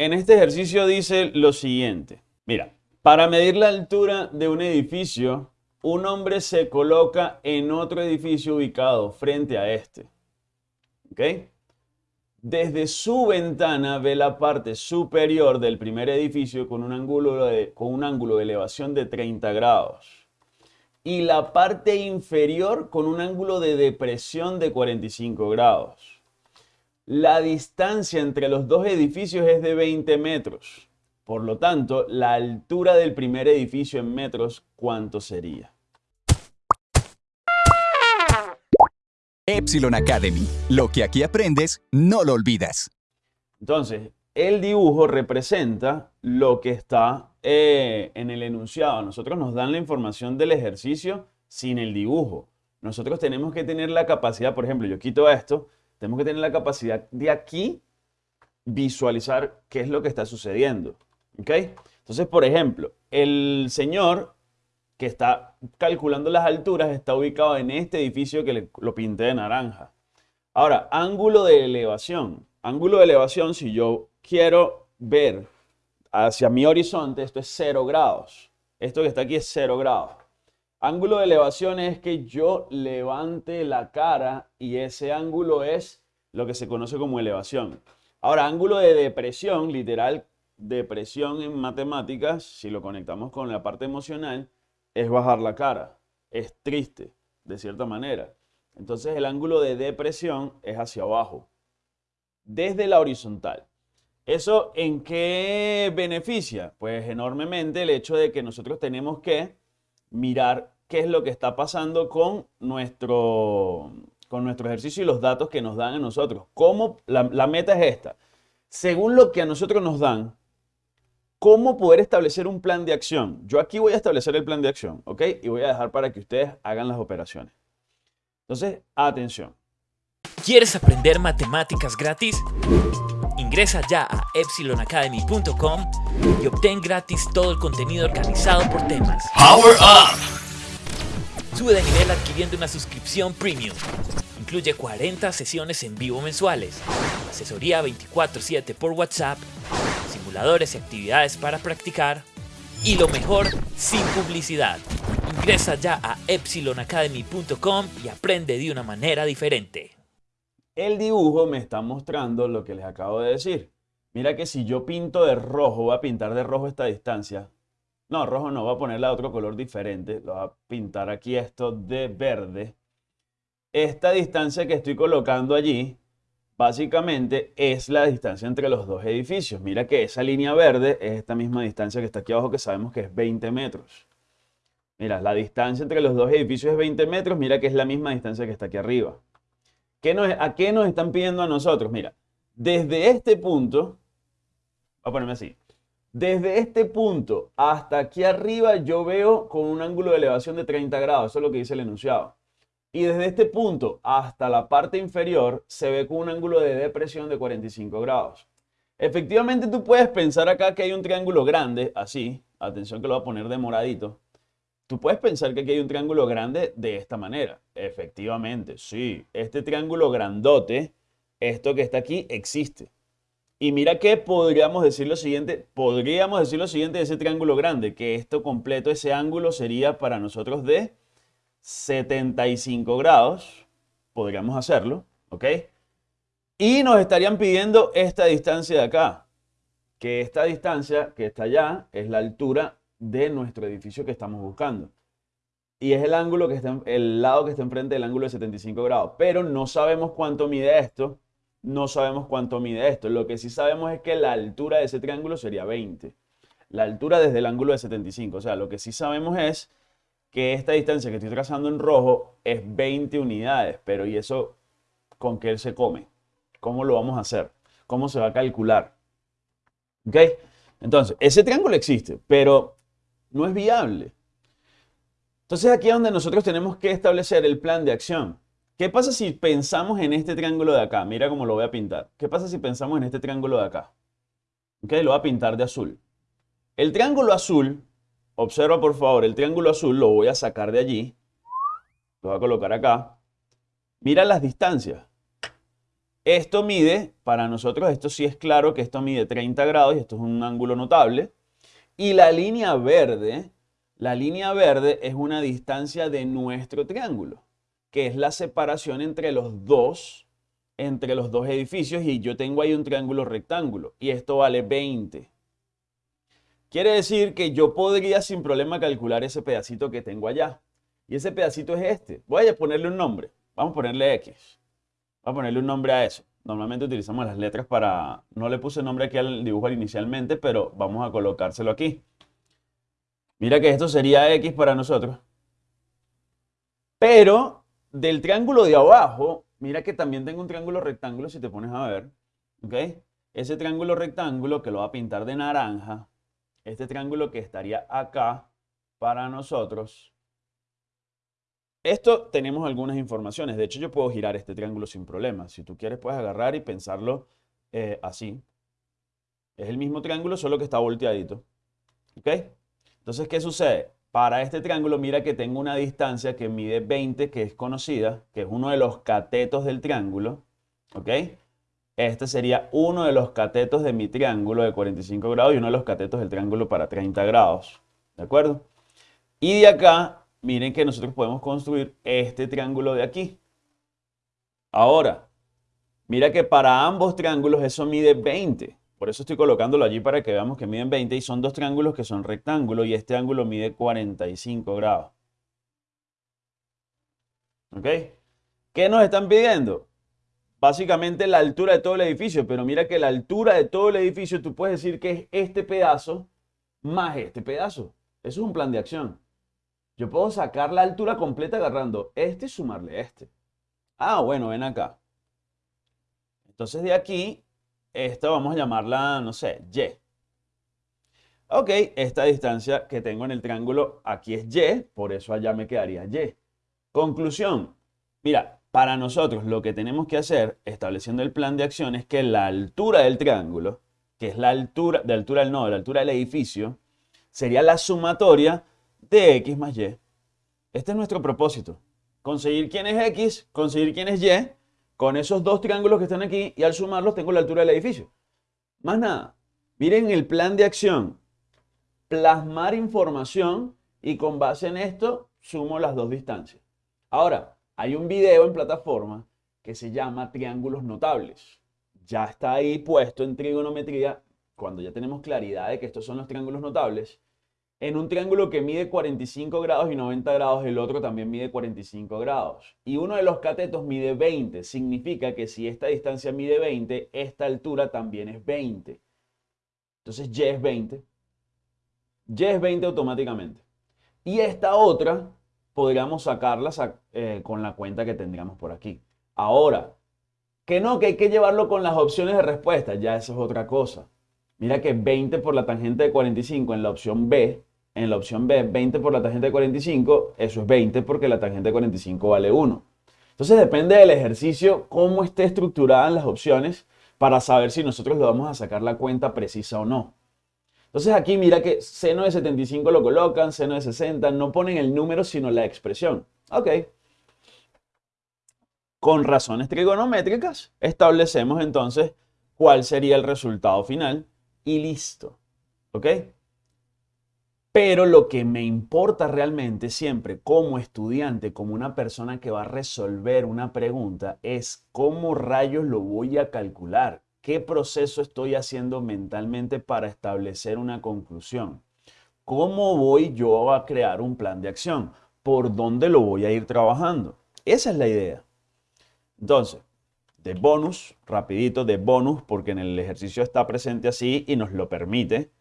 en este ejercicio dice lo siguiente. Mira, para medir la altura de un edificio, un hombre se coloca en otro edificio ubicado frente a este. ¿Ok? Desde su ventana ve la parte superior del primer edificio con un ángulo con un ángulo de elevación de 30 grados y la parte inferior con un ángulo de depresión de 45 grados. La distancia entre los dos edificios es de 20 metros. Por lo tanto, la altura del primer edificio en metros, ¿cuánto sería? Epsilon Academy. Lo que aquí aprendes, no lo olvidas. Entonces, el dibujo representa lo que está eh, en el enunciado. Nosotros nos dan la información del ejercicio sin el dibujo. Nosotros tenemos que tener la capacidad, por ejemplo, yo quito esto, tenemos que tener la capacidad de aquí visualizar qué es lo que está sucediendo. ¿Ok? Entonces, por ejemplo, el señor que está calculando las alturas está ubicado en este edificio que lo pinté de naranja. Ahora, ángulo de elevación. Ángulo de elevación, si yo quiero ver hacia mi horizonte, esto es 0 grados. Esto que está aquí es 0 grados. Ángulo de elevación es que yo levante la cara y ese ángulo es lo que se conoce como elevación. Ahora, ángulo de depresión, literal, depresión en matemáticas, si lo conectamos con la parte emocional, es bajar la cara, es triste, de cierta manera. Entonces el ángulo de depresión es hacia abajo, desde la horizontal. ¿Eso en qué beneficia? Pues enormemente el hecho de que nosotros tenemos que mirar qué es lo que está pasando con nuestro, con nuestro ejercicio y los datos que nos dan a nosotros. ¿Cómo? La, la meta es esta. Según lo que a nosotros nos dan, ¿Cómo poder establecer un plan de acción? Yo aquí voy a establecer el plan de acción, ¿ok? Y voy a dejar para que ustedes hagan las operaciones. Entonces, atención. ¿Quieres aprender matemáticas gratis? Ingresa ya a epsilonacademy.com y obtén gratis todo el contenido organizado por temas. Power Up! Sube de nivel adquiriendo una suscripción premium. Incluye 40 sesiones en vivo mensuales, asesoría 24/7 por WhatsApp y actividades para practicar. Y lo mejor, sin publicidad. Ingresa ya a epsilonacademy.com y aprende de una manera diferente. El dibujo me está mostrando lo que les acabo de decir. Mira que si yo pinto de rojo, voy a pintar de rojo esta distancia. No, rojo no, voy a ponerle otro color diferente. Lo voy a pintar aquí esto de verde. Esta distancia que estoy colocando allí básicamente es la distancia entre los dos edificios. Mira que esa línea verde es esta misma distancia que está aquí abajo que sabemos que es 20 metros. Mira, la distancia entre los dos edificios es 20 metros, mira que es la misma distancia que está aquí arriba. ¿Qué nos, ¿A qué nos están pidiendo a nosotros? Mira, desde este punto, voy a ponerme así, desde este punto hasta aquí arriba yo veo con un ángulo de elevación de 30 grados, eso es lo que dice el enunciado. Y desde este punto hasta la parte inferior se ve con un ángulo de depresión de 45 grados. Efectivamente tú puedes pensar acá que hay un triángulo grande, así, atención que lo voy a poner de moradito. Tú puedes pensar que aquí hay un triángulo grande de esta manera. Efectivamente, sí, este triángulo grandote, esto que está aquí, existe. Y mira que podríamos decir lo siguiente, podríamos decir lo siguiente de ese triángulo grande, que esto completo, ese ángulo sería para nosotros de 75 grados, podríamos hacerlo, ¿ok? Y nos estarían pidiendo esta distancia de acá, que esta distancia que está allá es la altura de nuestro edificio que estamos buscando. Y es el ángulo que está, el lado que está enfrente del ángulo de 75 grados. Pero no sabemos cuánto mide esto. No sabemos cuánto mide esto. Lo que sí sabemos es que la altura de ese triángulo sería 20. La altura desde el ángulo de 75. O sea, lo que sí sabemos es que esta distancia que estoy trazando en rojo es 20 unidades, pero ¿y eso con qué se come? ¿Cómo lo vamos a hacer? ¿Cómo se va a calcular? ¿Ok? Entonces, ese triángulo existe, pero no es viable. Entonces aquí es donde nosotros tenemos que establecer el plan de acción. ¿Qué pasa si pensamos en este triángulo de acá? Mira cómo lo voy a pintar. ¿Qué pasa si pensamos en este triángulo de acá? ¿Ok? Lo voy a pintar de azul. El triángulo azul Observa por favor el triángulo azul, lo voy a sacar de allí. Lo voy a colocar acá. Mira las distancias. Esto mide, para nosotros esto sí es claro que esto mide 30 grados y esto es un ángulo notable. Y la línea verde, la línea verde es una distancia de nuestro triángulo, que es la separación entre los dos, entre los dos edificios y yo tengo ahí un triángulo rectángulo y esto vale 20. Quiere decir que yo podría sin problema calcular ese pedacito que tengo allá. Y ese pedacito es este. Voy a ponerle un nombre. Vamos a ponerle X. Vamos a ponerle un nombre a eso. Normalmente utilizamos las letras para... No le puse nombre aquí al dibujo inicialmente, pero vamos a colocárselo aquí. Mira que esto sería X para nosotros. Pero del triángulo de abajo, mira que también tengo un triángulo rectángulo, si te pones a ver. ¿Ok? Ese triángulo rectángulo que lo va a pintar de naranja, este triángulo que estaría acá para nosotros. Esto tenemos algunas informaciones. De hecho, yo puedo girar este triángulo sin problema. Si tú quieres, puedes agarrar y pensarlo eh, así. Es el mismo triángulo, solo que está volteadito. ¿Ok? Entonces, ¿qué sucede? Para este triángulo, mira que tengo una distancia que mide 20, que es conocida, que es uno de los catetos del triángulo. ¿Ok? Este sería uno de los catetos de mi triángulo de 45 grados y uno de los catetos del triángulo para 30 grados. ¿De acuerdo? Y de acá, miren que nosotros podemos construir este triángulo de aquí. Ahora, mira que para ambos triángulos eso mide 20. Por eso estoy colocándolo allí para que veamos que miden 20 y son dos triángulos que son rectángulos y este ángulo mide 45 grados. ¿Ok? ¿Qué nos están pidiendo? básicamente la altura de todo el edificio, pero mira que la altura de todo el edificio tú puedes decir que es este pedazo más este pedazo. Eso es un plan de acción. Yo puedo sacar la altura completa agarrando este y sumarle este. Ah, bueno, ven acá. Entonces de aquí, esta vamos a llamarla, no sé, Y. Ok, esta distancia que tengo en el triángulo aquí es Y, por eso allá me quedaría Y. Conclusión. Mira, para nosotros lo que tenemos que hacer, estableciendo el plan de acción, es que la altura del triángulo, que es la altura, de altura del nodo, la altura del edificio, sería la sumatoria de x más y. Este es nuestro propósito. Conseguir quién es x, conseguir quién es y, con esos dos triángulos que están aquí, y al sumarlos tengo la altura del edificio. Más nada. Miren el plan de acción. Plasmar información y con base en esto sumo las dos distancias. Ahora, hay un video en plataforma que se llama Triángulos Notables. Ya está ahí puesto en trigonometría, cuando ya tenemos claridad de que estos son los triángulos notables. En un triángulo que mide 45 grados y 90 grados, el otro también mide 45 grados. Y uno de los catetos mide 20. Significa que si esta distancia mide 20, esta altura también es 20. Entonces Y es 20. Y es 20 automáticamente. Y esta otra podríamos sacarlas eh, con la cuenta que tendríamos por aquí. Ahora, que no, que hay que llevarlo con las opciones de respuesta, ya eso es otra cosa. Mira que 20 por la tangente de 45 en la opción B, en la opción B, 20 por la tangente de 45, eso es 20 porque la tangente de 45 vale 1. Entonces depende del ejercicio, cómo esté estructurada las opciones para saber si nosotros le vamos a sacar la cuenta precisa o no. Entonces aquí mira que seno de 75 lo colocan, seno de 60, no ponen el número sino la expresión. Ok. Con razones trigonométricas establecemos entonces cuál sería el resultado final y listo. ¿Ok? Pero lo que me importa realmente siempre como estudiante, como una persona que va a resolver una pregunta, es cómo rayos lo voy a calcular. ¿Qué proceso estoy haciendo mentalmente para establecer una conclusión? ¿Cómo voy yo a crear un plan de acción? ¿Por dónde lo voy a ir trabajando? Esa es la idea. Entonces, de bonus, rapidito, de bonus, porque en el ejercicio está presente así y nos lo permite.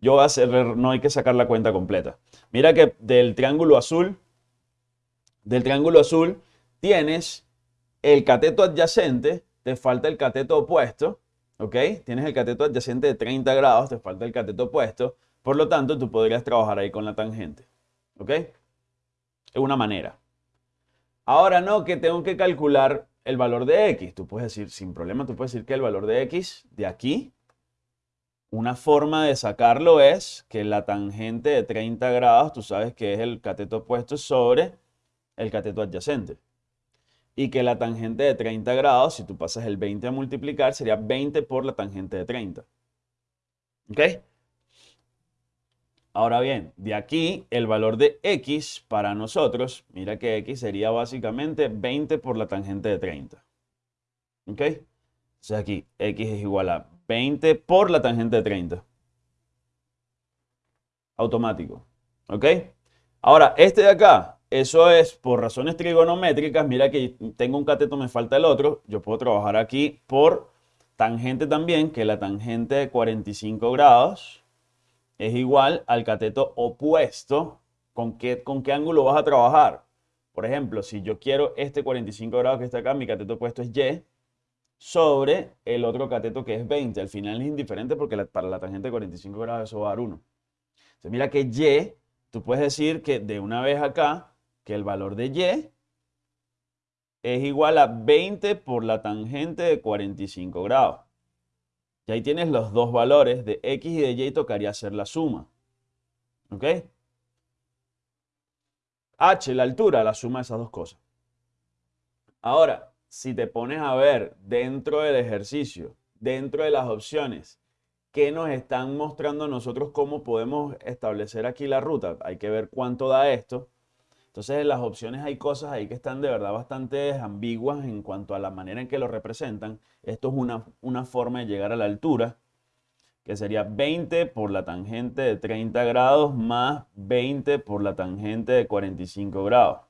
Yo voy a hacer, no hay que sacar la cuenta completa. Mira que del triángulo azul, del triángulo azul, tienes el cateto adyacente, te falta el cateto opuesto, ¿ok? Tienes el cateto adyacente de 30 grados, te falta el cateto opuesto, por lo tanto tú podrías trabajar ahí con la tangente, ¿ok? Es una manera. Ahora no, que tengo que calcular el valor de x. Tú puedes decir, sin problema, tú puedes decir que el valor de x de aquí, una forma de sacarlo es que la tangente de 30 grados, tú sabes que es el cateto opuesto sobre el cateto adyacente. y que la tangente de 30 grados, si tú pasas el 20 a multiplicar, sería 20 por la tangente de 30. ¿Ok? Ahora bien, de aquí el valor de x para nosotros, mira que x sería básicamente 20 por la tangente de 30. ¿Ok? Entonces aquí x es igual a 20 por la tangente de 30. Automático. ¿Ok? Ahora, este de acá, eso es por razones trigonométricas. Mira que tengo un cateto, me falta el otro. Yo puedo trabajar aquí por tangente también, que la tangente de 45 grados es igual al cateto opuesto. ¿Con qué, ¿Con qué ángulo vas a trabajar? Por ejemplo, si yo quiero este 45 grados que está acá, mi cateto opuesto es Y, sobre el otro cateto que es 20. Al final es indiferente porque para la tangente de 45 grados eso va a dar 1. Entonces mira que Y, tú puedes decir que de una vez acá, que el valor de Y es igual a 20 por la tangente de 45 grados. Y ahí tienes los dos valores de X y de Y tocaría hacer la suma. ¿Ok? H, la altura, la suma de esas dos cosas. Ahora, si te pones a ver dentro del ejercicio, dentro de las opciones, ¿qué nos están mostrando nosotros cómo podemos establecer aquí la ruta? Hay que ver cuánto da esto. Entonces en las opciones hay cosas ahí que están de verdad bastante ambiguas en cuanto a la manera en que lo representan. Esto es una, una forma de llegar a la altura, que sería 20 por la tangente de 30 grados más 20 por la tangente de 45 grados.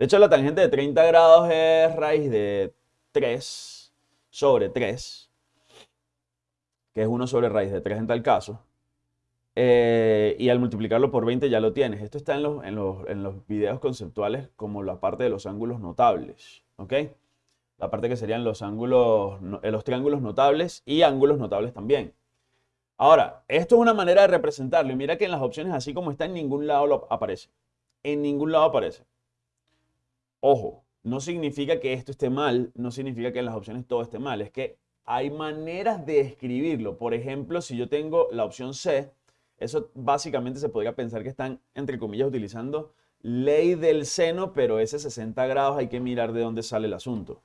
De hecho, la tangente de 30 grados es raíz de 3 sobre 3, que es 1 sobre raíz de 3 en tal caso. Eh, y al multiplicarlo por 20 ya lo tienes. Esto está en los, en, los, en los, videos conceptuales como la parte de los ángulos notables. ¿Ok? La parte que serían los ángulos, eh, los triángulos notables y ángulos notables también. Ahora, esto es una manera de representarlo. Y mira que en las opciones, así como está, en ningún lado lo aparece. En ningún lado aparece. Ojo, no significa que esto esté mal, no significa que en las opciones todo esté mal, es que hay maneras de escribirlo. Por ejemplo, si yo tengo la opción C, eso básicamente se podría pensar que están, entre comillas, utilizando ley del seno, pero ese 60 grados hay que mirar de dónde sale el asunto.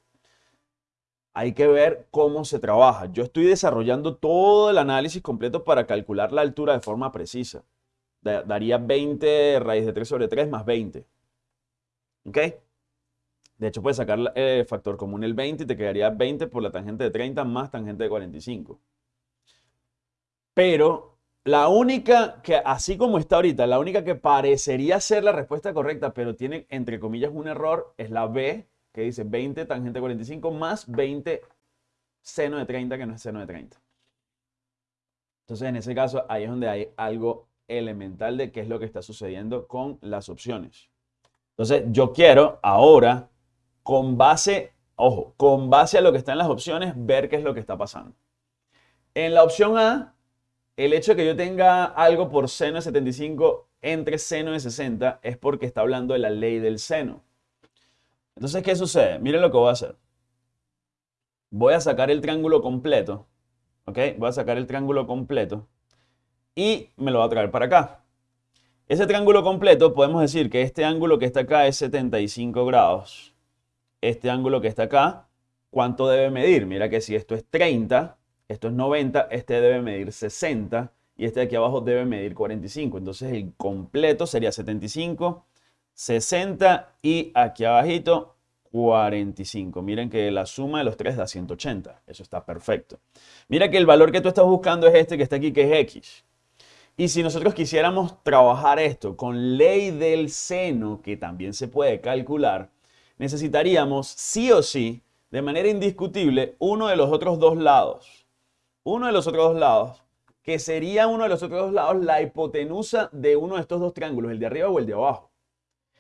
Hay que ver cómo se trabaja. Yo estoy desarrollando todo el análisis completo para calcular la altura de forma precisa. Daría 20 raíz de 3 sobre 3 más 20. ¿Ok? De hecho, puedes sacar el eh, factor común el 20 y te quedaría 20 por la tangente de 30 más tangente de 45. Pero la única que, así como está ahorita, la única que parecería ser la respuesta correcta, pero tiene entre comillas un error, es la B, que dice 20 tangente de 45 más 20 seno de 30, que no es seno de 30. Entonces, en ese caso, ahí es donde hay algo elemental de qué es lo que está sucediendo con las opciones. Entonces, yo quiero ahora con base, ojo, con base a lo que está en las opciones, ver qué es lo que está pasando. En la opción A, el hecho de que yo tenga algo por seno de 75 entre seno de 60 es porque está hablando de la ley del seno. Entonces, ¿qué sucede? Miren lo que voy a hacer. Voy a sacar el triángulo completo. ¿Ok? Voy a sacar el triángulo completo. Y me lo voy a traer para acá. Ese triángulo completo, podemos decir que este ángulo que está acá es 75 grados este ángulo que está acá, ¿cuánto debe medir? Mira que si esto es 30, esto es 90, este debe medir 60 y este de aquí abajo debe medir 45. Entonces el completo sería 75, 60 y aquí abajito 45. Miren que la suma de los tres da 180. Eso está perfecto. Mira que el valor que tú estás buscando es este que está aquí, que es X. Y si nosotros quisiéramos trabajar esto con ley del seno, que también se puede calcular, necesitaríamos sí o sí, de manera indiscutible, uno de los otros dos lados. Uno de los otros dos lados, que sería uno de los otros dos lados la hipotenusa de uno de estos dos triángulos, el de arriba o el de abajo.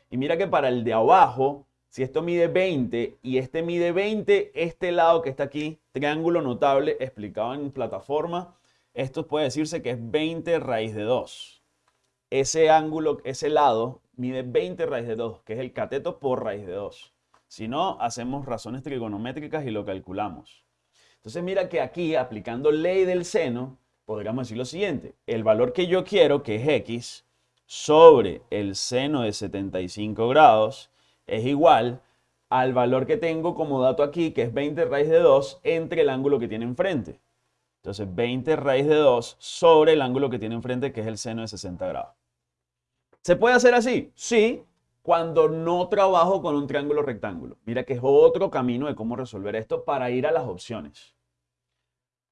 Y mira que para el de abajo, si esto mide 20 y este mide 20, este lado que está aquí, triángulo notable explicado en plataforma, esto puede decirse que es 20 raíz de 2. Ese ángulo, ese lado, mide 20 raíz de 2, que es el cateto por raíz de 2. Si no, hacemos razones trigonométricas y lo calculamos. Entonces mira que aquí, aplicando ley del seno, podríamos decir lo siguiente. El valor que yo quiero, que es x, sobre el seno de 75 grados, es igual al valor que tengo como dato aquí, que es 20 raíz de 2, entre el ángulo que tiene enfrente. Entonces, 20 raíz de 2 sobre el ángulo que tiene enfrente, que es el seno de 60 grados. ¿Se puede hacer así? Sí, cuando no trabajo con un triángulo rectángulo. Mira que es otro camino de cómo resolver esto para ir a las opciones.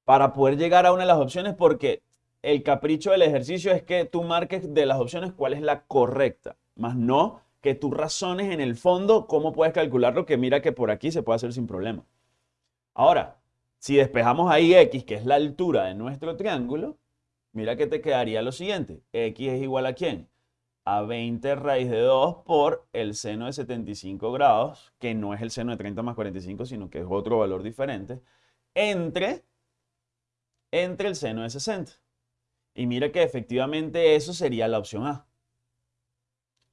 Para poder llegar a una de las opciones, porque el capricho del ejercicio es que tú marques de las opciones cuál es la correcta, más no que tú razones en el fondo cómo puedes calcularlo, que mira que por aquí se puede hacer sin problema. Ahora, si despejamos ahí x, que es la altura de nuestro triángulo, mira que te quedaría lo siguiente. x es igual a quién? A 20 raíz de 2 por el seno de 75 grados, que no es el seno de 30 más 45, sino que es otro valor diferente, entre, entre el seno de 60. Y mira que efectivamente eso sería la opción A.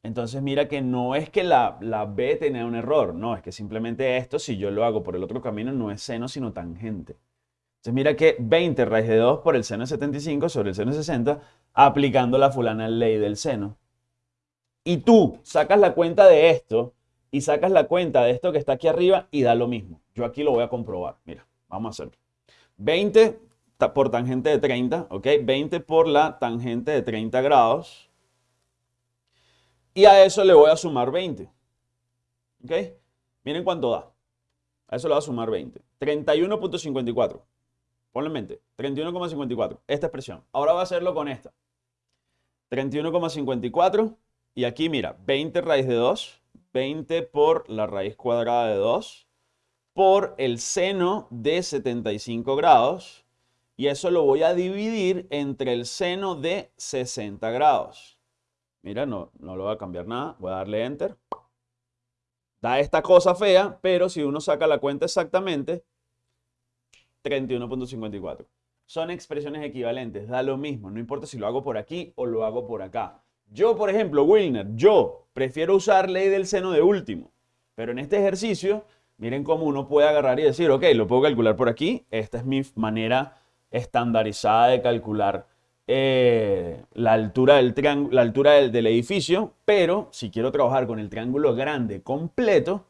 Entonces mira que no es que la, la B tenga un error, no, es que simplemente esto, si yo lo hago por el otro camino, no es seno, sino tangente. Entonces mira que 20 raíz de 2 por el seno de 75 sobre el seno de 60, aplicando la fulana ley del seno. Y tú sacas la cuenta de esto y sacas la cuenta de esto que está aquí arriba y da lo mismo. Yo aquí lo voy a comprobar. Mira, vamos a hacerlo. 20 por tangente de 30, ¿ok? 20 por la tangente de 30 grados. Y a eso le voy a sumar 20. ¿Ok? Miren cuánto da. A eso le voy a sumar 20. 31.54. Ponlo en mente. 31,54. Esta expresión. Ahora voy a hacerlo con esta. 31,54. Y aquí, mira, 20 raíz de 2. 20 por la raíz cuadrada de 2. Por el seno de 75 grados. Y eso lo voy a dividir entre el seno de 60 grados. Mira, no, no lo voy a cambiar nada. Voy a darle Enter. Da esta cosa fea, pero si uno saca la cuenta exactamente, 31.54. Son expresiones equivalentes, da lo mismo, no importa si lo hago por aquí o lo hago por acá. Yo, por ejemplo, Wilner, yo prefiero usar ley del seno de último, pero en este ejercicio, miren cómo uno puede agarrar y decir, ok, lo puedo calcular por aquí, esta es mi manera estandarizada de calcular eh, la altura, del, la altura del, del edificio, pero si quiero trabajar con el triángulo grande completo,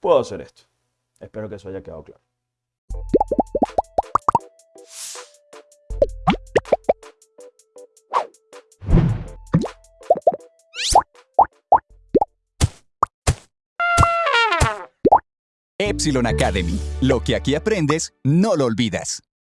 puedo hacer esto. Espero que eso haya quedado claro. Epsilon Academy. Lo que aquí aprendes, no lo olvidas.